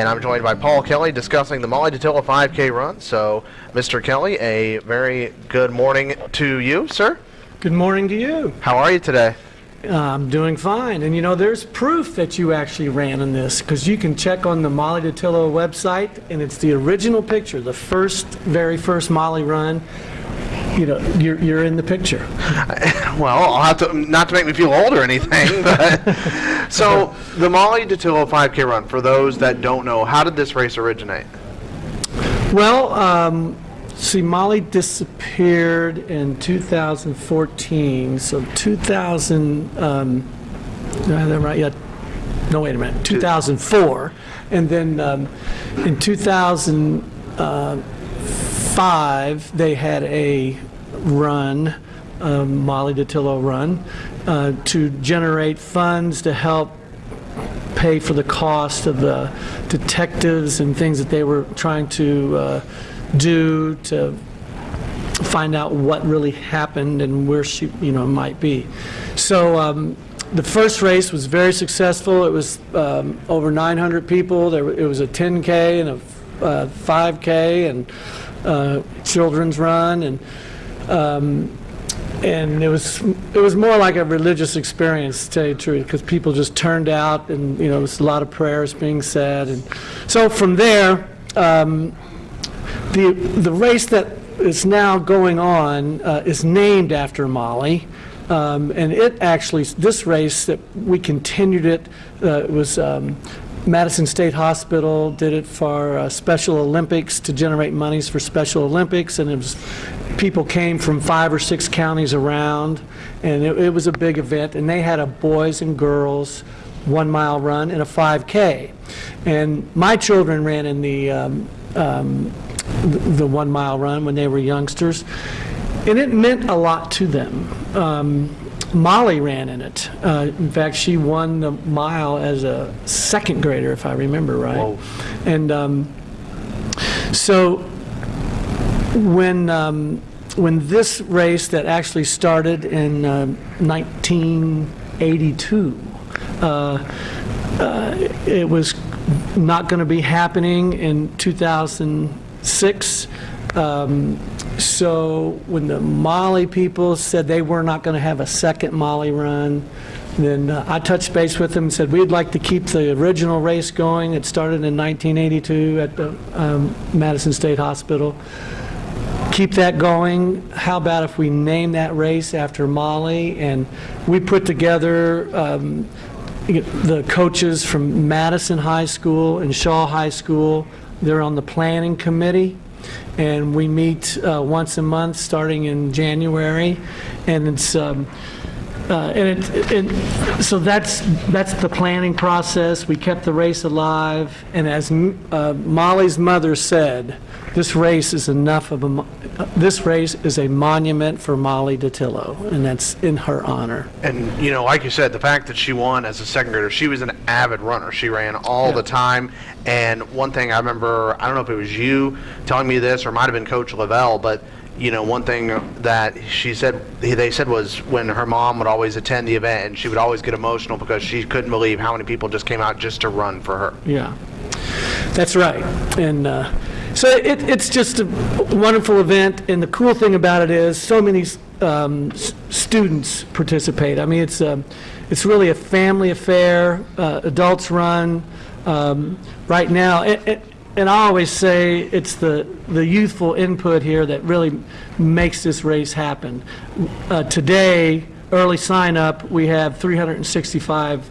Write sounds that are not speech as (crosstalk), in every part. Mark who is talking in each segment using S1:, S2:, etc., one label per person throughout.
S1: and I'm joined by Paul Kelly discussing the Molly Dattilo 5K run. So, Mr. Kelly, a very good morning to you, sir.
S2: Good morning to you.
S1: How are you today?
S2: Uh, I'm doing fine. And you know, there's proof that you actually ran in this because you can check on the Molly Dattilo website and it's the original picture, the first, very first Molly run. You know, you're, you're in the picture. (laughs)
S1: Well, I'll have to, not to make me feel old or anything, (laughs) but so (laughs) the Molly Dattilo 5K run. For those that don't know, how did this race originate?
S2: Well, um, see, Molly disappeared in 2014. So 2000, um, right? Yeah. No, wait a minute. 2004. And then um, in 2005, they had a run, um, Molly Dattilo run, uh, to generate funds to help pay for the cost of the detectives and things that they were trying to uh, do to find out what really happened and where she, you know, might be. So um, the first race was very successful. It was um, over 900 people. There, it was a 10K and a uh, 5K and uh, children's run and um, and it was it was more like a religious experience to tell you the truth because people just turned out and you know there was a lot of prayers being said. And so from there um, the the race that is now going on uh, is named after Molly um, and it actually this race that we continued it uh, was um, Madison State Hospital did it for uh, Special Olympics to generate monies for Special Olympics, and it was people came from five or six counties around, and it, it was a big event. And they had a boys and girls one mile run and a 5K, and my children ran in the um, um, the, the one mile run when they were youngsters, and it meant a lot to them. Um, Molly ran in it. Uh, in fact, she won the mile as a second grader, if I remember right.
S1: Whoa.
S2: And um, so when um, when this race that actually started in uh, 1982, uh, uh, it was not going to be happening in 2006. Um, so when the Molly people said they were not going to have a second Molly run, then uh, I touched base with them and said we'd like to keep the original race going. It started in 1982 at the um, Madison State Hospital. Keep that going. How about if we name that race after Molly? And we put together um, the coaches from Madison High School and Shawe High School. They're on the planning committee and we meet uh, once a month starting in January. And it's um, uh, and it, it, so that's that's the planning process we kept the race alive and as uh, Molly's mother said this race is enough of a this race is a monument for Molly Dattilo and that's in her honor
S1: And you know, like you said, the fact that she won as a second grader, she was an avid runner. She ran all
S2: Yeah.
S1: the time. And one thing I remember, I don't know if it was you telling me this, or might have been Coach Lavelle, but you know, one thing that she said, they said was when her mom would always attend the event, and she would always get emotional because she couldn't believe how many people just came out just to run for her.
S2: Yeah, that's right. And uh, so it, it's just a wonderful event. And the cool thing about it is so many um, students participate. I mean, it's, um, it's really a family affair, uh, adults run. Um, right now, it, it, and I always say it's the, the youthful input here that really makes this race happen. Uh, today, early sign up, we have 365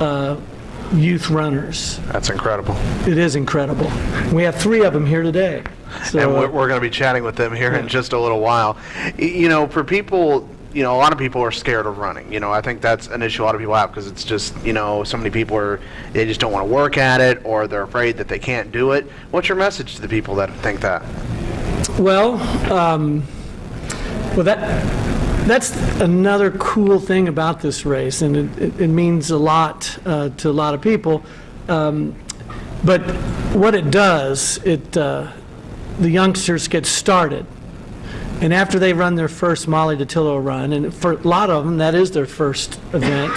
S2: uh, youth runners.
S1: That's incredible.
S2: It is incredible. We have three of them here today. So,
S1: and we're,
S2: uh,
S1: we're going to be chatting with them here in just a little while. You know, for people, you know, a lot of people are scared of running. You know, I think that's an issue a lot of people have because it's just, you know, so many people are, they just don't want to work at it or they're afraid that they can't do it. What's your message to the people that think that?
S2: well, um, well that that's another cool thing about this race, and it, it, it means a lot uh, to a lot of people. Um, but what it does, it uh, the youngsters get started. And after they run their first Molly Dattilo run, and for a lot of them, that is their first event,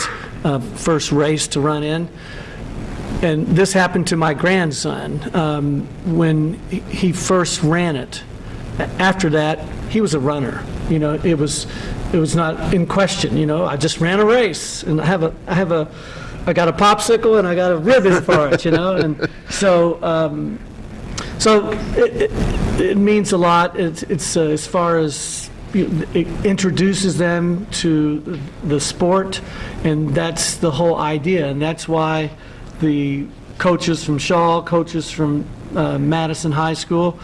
S2: uh, first race to run in, and this happened to my grandson um, when he- he first ran it. After that, he was a runner. You know, it was, it was not in question, you know, I just ran a race, and I have a, I have a, I got a popsicle and I got a ribbon for it, you know, and so, um, so it, it, it means a lot. It's, it's uh, as far as it introduces them to the sport, and that's the whole idea. And that's why the coaches from Shawe, coaches from uh, Madison High School,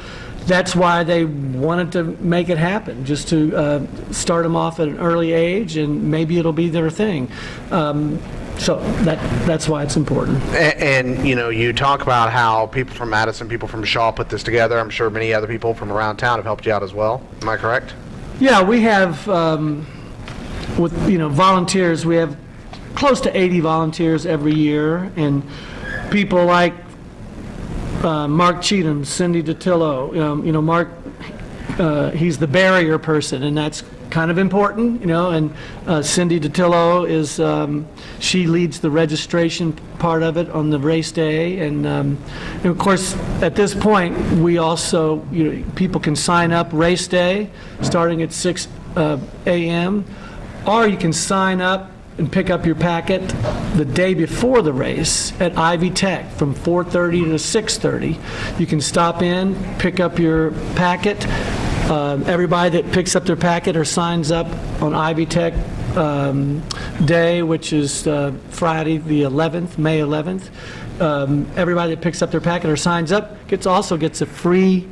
S2: that's why they wanted to make it happen, just to uh, start them off at an early age, and maybe it'll be their thing. Um, so that that's why it's important.
S1: A- And, you know, you talk about how people from Madison, people from Shawe put this together. I'm sure many other people from around town have helped you out as well. Am I correct?
S2: Yeah, we have, um, with, you know, volunteers, we have close to 80 volunteers every year, and people like uh, Mark Cheatham, Cindy Dattilo, um, you know, Mark, uh, he's the barrier person, and that's kind of important, you know, and uh, Cindy Dattilo is, um, she leads the registration part of it on the race day, and, um, and of course, at this point, we also, you know, people can sign up race day, starting at 6 uh, a.m., or you can sign up and pick up your packet the day before the race at Ivy Tech from 4:30 to 6:30. You can stop in, pick up your packet. Um, Everybody that picks up their packet or signs up on Ivy Tech um, Day, which is uh, Friday, the 11th, May 11th, um, everybody that picks up their packet or signs up gets, also gets a free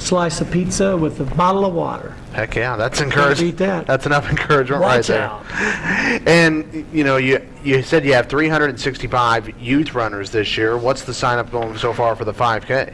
S2: slice of pizza with a bottle of water.
S1: Heck yeah, that's encouraging.
S2: that.
S1: That's enough encouragement right
S2: Watch
S1: there.
S2: out. (laughs)
S1: And, you know, you, you said you have 365 youth runners this year. What's the sign up going so far for the 5K?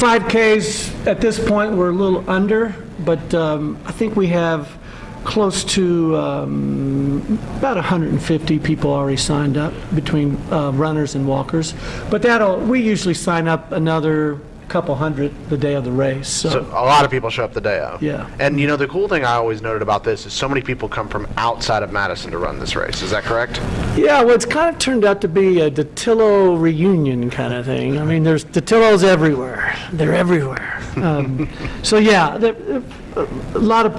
S2: 5Ks, at this point, we're a little under, but um, I think we have close to um, about 150 people already signed up between uh, runners and walkers. But that'll, we usually sign up another couple hundred the day of the race,
S1: So
S2: so,
S1: a lot of people show up the day of.
S2: Yeah.
S1: And you know the cool thing I always noted about this is so many people come from outside of Madison to run this race. Is that correct?
S2: yeah, well, it's kind of turned out to be a Dattilo reunion kind of thing. I mean, there's Dattilos everywhere. They're everywhere. Um, (laughs) So, yeah, there- a lot of,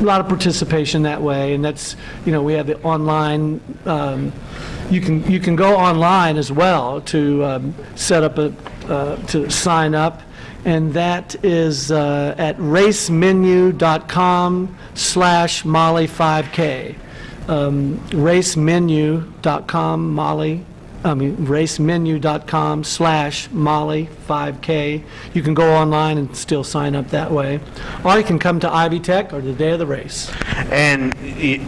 S2: a lot of participation that way, and that's, you know, we have the online, um, you can, you can go online as well to um, set up a, uh, to sign up, and that is uh, at racemenu.com slash Molly5K. Um, racemenu.com, Molly, I mean, racemenu.com slash Molly5K. You can go online and still sign up that way. Or you can come to Ivy Tech or the day of the race.
S1: And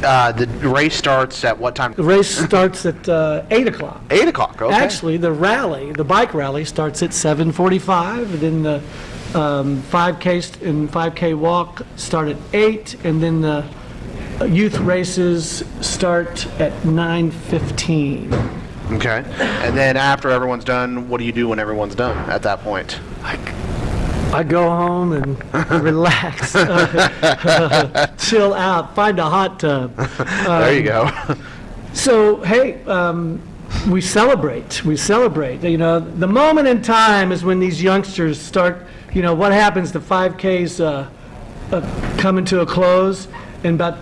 S1: uh, the race starts at what time?
S2: The race starts at uh, 8 o'clock.
S1: 8 o'clock, okay.
S2: Actually, the rally, the bike rally starts at 7:45, then the um, 5K st- and 5K walk start at 8, and then the uh, youth races start at 9:15.
S1: Okay. And then after everyone's done, what do you do when everyone's done at that point?
S2: I go home and (laughs) relax, (laughs) chill out, find a hot tub.
S1: there you go.
S2: So, hey, um, we celebrate. We celebrate. You know, the moment in time is when these youngsters start, you know, what happens? The 5Ks uh, uh, coming to a close, and about,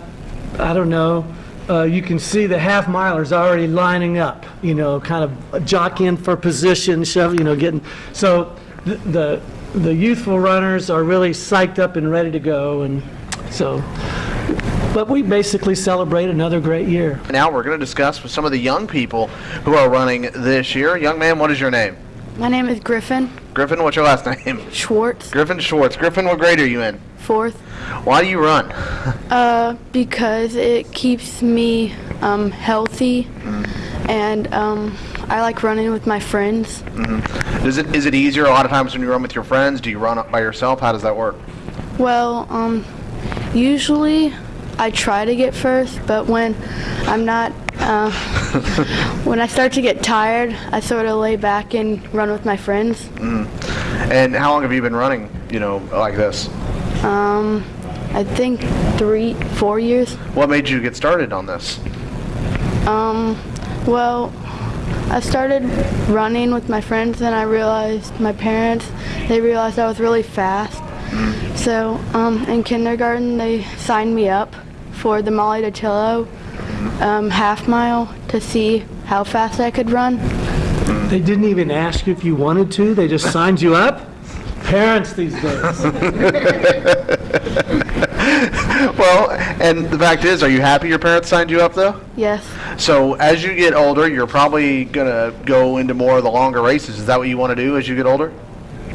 S2: I don't know, uh, you can see the half milers already lining up, you know, kind of jockeying for position, shove, you know, getting. So the, the, the youthful runners are really psyched up and ready to go, and so. But we basically celebrate another great year.
S1: now we're going to discuss with some of the young people who are running this year. Young man, what is your name?
S3: My name is Griffin
S1: Griffin, what's your last (laughs) name?
S3: Schwartz,
S1: Griffin Schwartz. Griffin, what grade are you in?
S3: fourth,
S1: Why do you run?
S3: uh, because it keeps me um, healthy, and um, I like running with my friends.
S1: Is it is it easier a lot of times when you run with your friends? Do you run up by yourself? How does that work?
S3: Well, um, usually I try to get first, but when I'm not, uh, (laughs) when I start to get tired, I sort of lay back and run with my friends.
S1: And how long have you been running, you know, like this?
S3: Um, I think three, four years.
S1: What made you get started on this?
S3: Um, well, I started running with my friends and I realized my parents, they realized I was really fast. So um, in kindergarten, they signed me up for the Molly Dattilo um, half mile to see how fast I could run.
S2: They didn't even ask you if you wanted to, they just signed you up? Parents these days. (laughs)
S1: Well, and the fact is, are you happy your parents signed you up though?
S3: Yes,
S1: So as you get older, you're probably gonna go into more of the longer races. Is that what you want to do as you get older?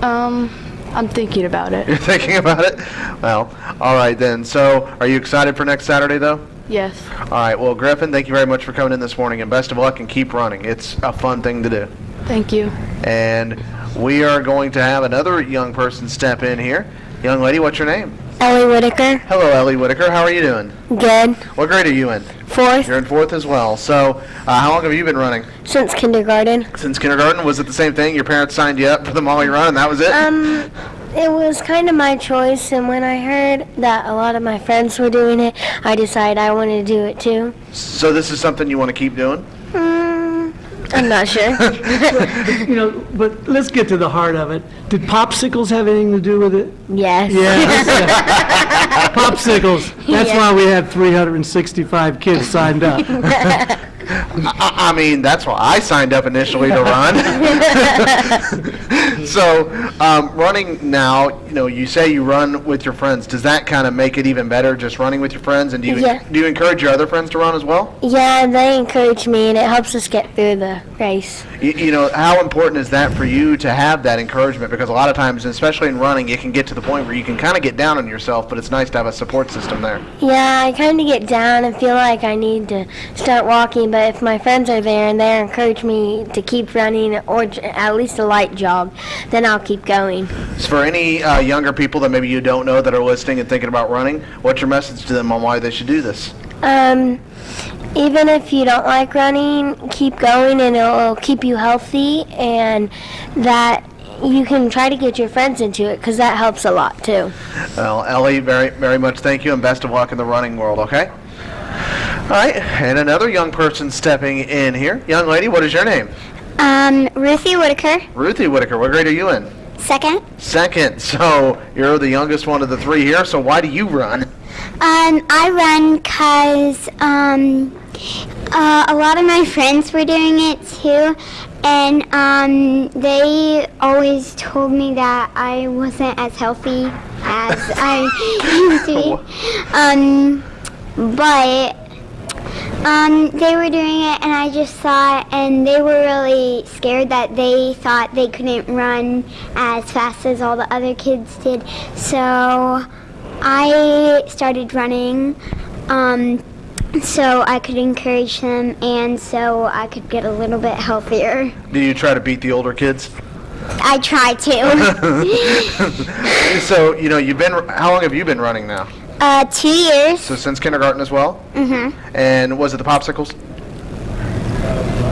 S3: um, I'm thinking about it.
S1: You're (laughs) thinking about it? Well, all right then. So are you excited for next Saturday though?
S3: Yes,
S1: All right. Well, Griffin, thank you very much for coming in this morning, and best of luck and keep running. It's a fun thing to do.
S3: thank you.
S1: And we are going to have another young person step in here. Young lady, what's your name?
S4: Ellie Whitaker.
S1: Hello, Ellie Whitaker. How are you doing?
S4: Good.
S1: What grade are you in?
S4: Fourth
S1: You're in fourth as well. So, uh, how long have you been running?
S4: since kindergarten.
S1: Since kindergarten? Was it the same thing? Your parents signed you up for the Molly Run, and that was it?
S4: Um, it was kind of my choice, and when I heard that a lot of my friends were doing it, I decided I wanted to do it too.
S1: so this is something you want to keep doing?
S4: I'm not sure. (laughs)
S2: You know, but let's get to the heart of it. Did popsicles have anything to do with it?
S4: yes.
S2: Yes. (laughs) Popsicles. That's
S4: Yeah.
S2: why we had 365 kids signed up. (laughs)
S1: I, I mean, that's why I signed up initially to run. (laughs) so, um, running now, you know, you say you run with your friends. Does that kind of make it even better, just running with your friends? And do you
S4: Yeah.
S1: do you encourage your other friends to run as well?
S4: Yeah, they encourage me, and it helps us get through the race.
S1: You, you know, how important is that for you to have that encouragement? Because a lot of times, especially in running, it can get to the point where you can kind of get down on yourself, but it's nice to have a support system there.
S4: Yeah, I kind of get down and feel like I need to start walking, but if my friends are there and they encourage me to keep running or at least a light jog, then I'll keep going.
S1: So for any uh, younger people that maybe you don't know that are listening and thinking about running, what's your message to them on why they should do this?
S4: Um, even if you don't like running, keep going and it'll keep you healthy and that you can try to get your friends into it because that helps a lot too.
S1: Well, Ellie, very, very much thank you and best of luck in the running world, okay? All right, and another young person stepping in here. Young lady, what is your name?
S5: Um, Ruthie Whitaker,
S1: Ruthie Whitaker. What grade are you in?
S5: second.
S1: Second. (laughs) So you're the youngest one of the three here, so why do you run?
S5: Um, I run cause um, uh, a lot of my friends were doing it too, and um, they always told me that I wasn't as healthy as I (laughs) used to be. (laughs) Um, but um, they were doing it, and I just thought, and they were really scared that they thought they couldn't run as fast as all the other kids did. So I started running um, so I could encourage them, and so I could get a little bit healthier.
S1: Do you try to beat the older kids?
S5: I try to. (laughs) (laughs)
S1: So, you know, you've been, how long have you been running now?
S5: Uh, two years.
S1: So since kindergarten as well?
S5: Mm-hmm.
S1: And was it the popsicles?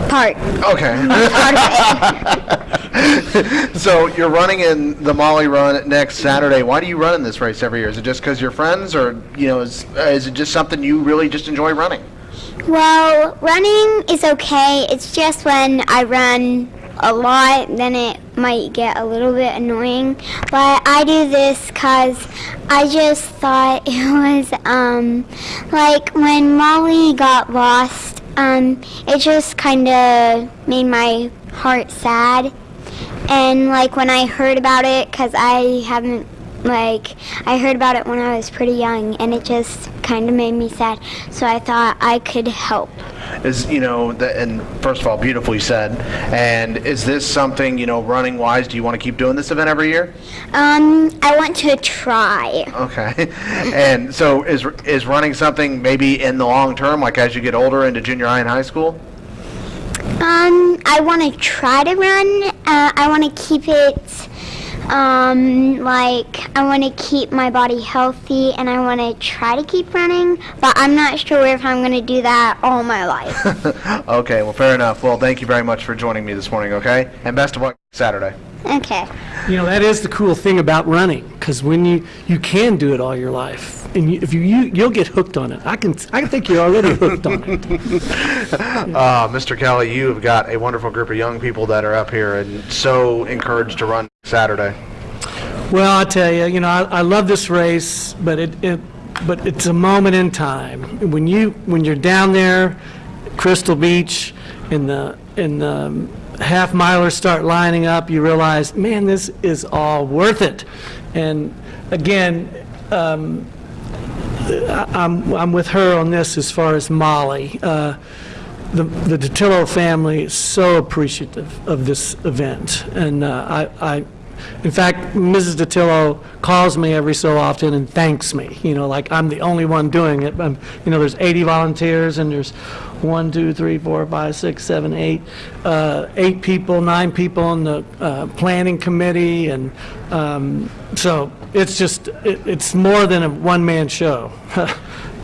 S5: Part.
S1: Okay. (laughs) (laughs) So you're running in the Molly Run next Saturday. Why do you run in this race every year? Is it just because you're friends, or you know, is, uh, is it just something you really just enjoy running?
S5: Well, running is okay. It's just when I run a lot, then it might get a little bit annoying. But I do this because I just thought (laughs) it was um, like when Molly got lost. Um, it just kind of made my heart sad. And like when I heard about it, because I haven't like I heard about it when I was pretty young, and it just kind of made me sad. So I thought I could help.
S1: Is you know, the, and first of all, beautifully said. And is this something you know, running wise? Do you want to keep doing this event every year?
S5: Um, I want to try.
S1: Okay. (laughs) and so is is running something maybe in the long term, like as you get older into junior high and high school?
S5: Um, I want to try to run. Uh, I want to keep it. Um, like I want to keep my body healthy, and I want to try to keep running. But I'm not sure if I'm going to do that all my life. (laughs)
S1: okay. Well, fair enough. Well, thank you very much for joining me this morning. Okay, and best of luck. Saturday.
S5: Okay.
S2: You know, that is the cool thing about running, because when you, you can do it all your life, and you, if you, you, you'll get hooked on it. I can, I think you're already hooked on it. (laughs)
S1: Uh, Mr. Kelly, you have got a wonderful group of young people that are up here and so encouraged to run Saturday.
S2: Well, I tell you, you know, I, I love this race, but it, it, but it's a moment in time. When you, when you're down there, Crystal Beach, and the, and the half milers start lining up, you realize, man, this is all worth it. And again, um, I- I'm, I'm with her on this as far as Molly. Uh, the, the Dattilo family is so appreciative of this event. And uh, I, I, in fact, Mrs. Dattilo calls me every so often and thanks me, you know, like I'm the only one doing it. Um, You know, there's 80 volunteers and there's one, two, three, four, five, six, seven, eight, uh, eight people, nine people on the uh, planning committee. And um, so it's just, it, it's more than a one-man show. (laughs)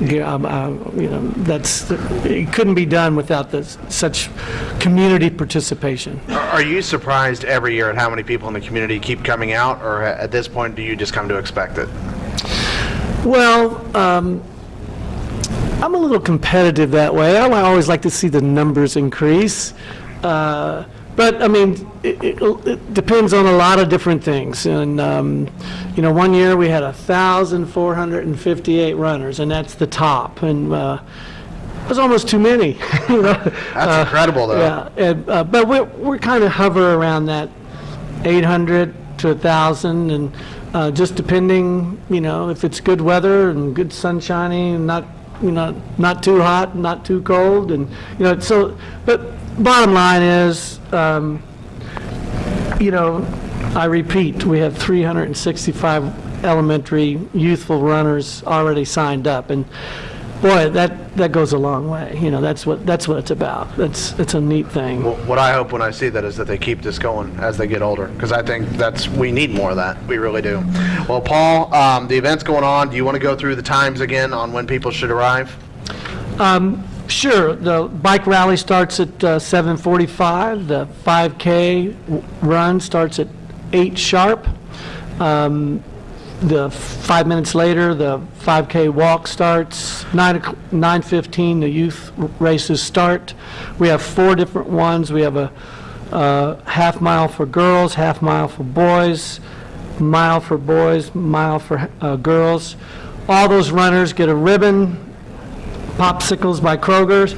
S2: Yeah, um, uh, you know, that's, it couldn't be done without this, such community participation.
S1: Are are you surprised every year at how many people in the community keep coming out, or at this point, do you just come to expect it?
S2: Well, um, I'm a little competitive that way. I always like to see the numbers increase. Uh, But, I mean, it, it it depends on a lot of different things. And, um, you know, one year we had 1,458 runners, and that's the top. And uh, it was almost too many, (laughs) you know?
S1: That's incredible, though.
S2: Yeah, and, uh, but we're, we're kind of hover around that 800 to 1,000, and uh, just depending, you know, if it's good weather and good sunshiny, and not, you know, not too hot, not too cold, and, you know, so, but bottom line is, um, you know, I repeat, we have 365 elementary youthful runners already signed up, and boy, that, that goes a long way. You know, that's what, that's what it's about. That's, it's a neat thing.
S1: Well, What I hope when I see that is that they keep this going as they get older, because I think that's, we need more of that. We really do. Well, Paul, um, the event's going on. Do you want to go through the times again on when people should arrive?
S2: Sure, the bike rally starts at uh, 7:45, the 5K w- run starts at 8 sharp. Um, The, five minutes later, the 5K walk starts, 9 o'clock- 9:15, the youth races start. We have four different ones. We have a half mile for girls, half mile for boys, mile for boys, mile for uh, girls. All those runners get a ribbon, popsicles by Kroger's,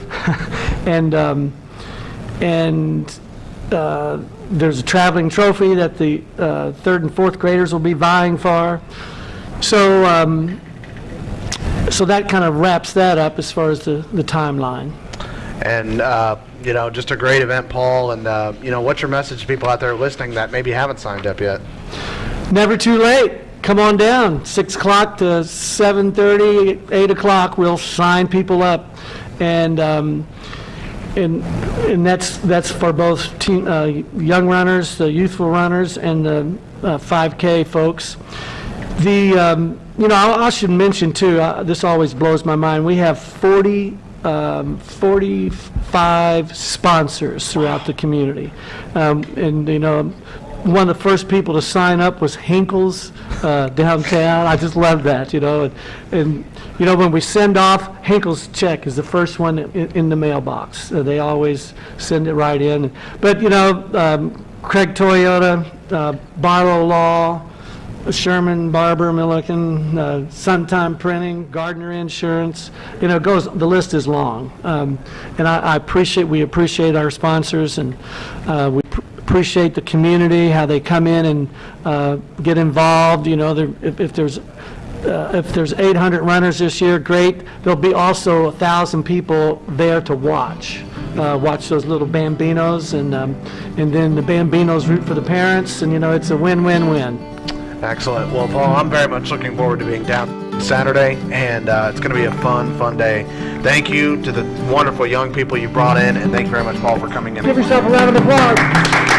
S2: (laughs) and, um, and uh, there's a traveling trophy that the uh, third and fourth graders will be vying for. So, um, so that kind of wraps that up as far as the, the timeline.
S1: And, uh, you know, just a great event, Paul. And, uh, you know, what's your message to people out there listening that maybe haven't signed up yet?
S2: Never too late. Come on down, 6 o'clock to 7:30, 8 o'clock, we'll sign people up. And, um, and, and that's, that's for both teen, uh, young runners, the youthful runners, and the uh, 5K folks. The, um, you know, I I should mention too, uh, this always blows my mind, we have 40, um, 45 sponsors throughout the community. Um, And, you know, one of the first people to sign up was Hinkles uh, downtown. I just love that, you know. And, and, you know, when we send off, Hinkles check is the first one in, in the mailbox. Uh, they always send it right in. But, you know, um, Craig Toyota, uh, Barlow Law, Sherman, Barber, Milliken, uh, Suntime Printing, Gardner Insurance, you know, goes, the list is long. Um, And I I appreciate, we appreciate our sponsors, and uh, we appreciate the community, how they come in and uh, get involved, you know, there- if if there's, uh, if there's 800 runners this year, great. There'll be also a 1,000 people there to watch, uh, watch those little Bambinos, and um, and then the Bambinos root for the parents, and, you know, it's a win-win-win.
S1: Excellent. Well, Paul, I'm very much looking forward to being down Saturday, and uh, it's going to be a fun, fun day. Thank you to the wonderful young people you brought in, and thank you very much, Paul, for coming in.
S2: Give yourself a round of applause.